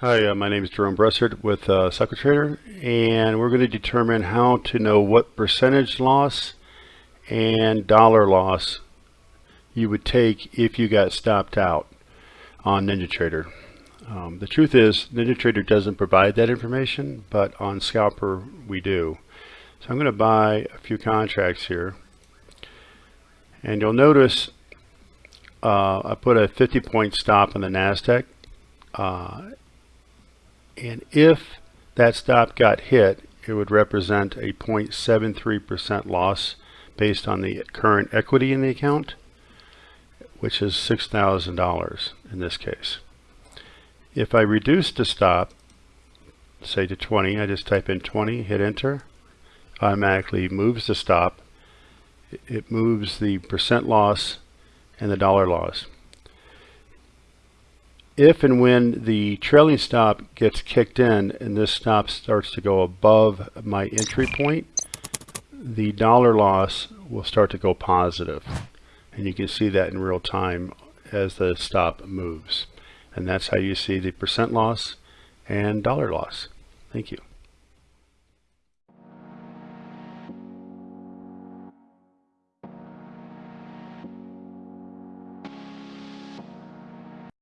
Hi, uh, my name is Jerome Bressert with uh, and we're going to determine how to know what percentage loss and dollar loss you would take if you got stopped out on NinjaTrader. Um, the truth is NinjaTrader doesn't provide that information, but on Scalper we do. So I'm going to buy a few contracts here, and you'll notice uh, I put a 50 point stop on the NASDAQ. Uh, and if that stop got hit, it would represent a 0.73% loss based on the current equity in the account, which is $6,000 in this case. If I reduce the stop, say to 20, I just type in 20, hit enter, automatically moves the stop. It moves the percent loss and the dollar loss if and when the trailing stop gets kicked in and this stop starts to go above my entry point, the dollar loss will start to go positive. And you can see that in real time as the stop moves. And that's how you see the percent loss and dollar loss. Thank you.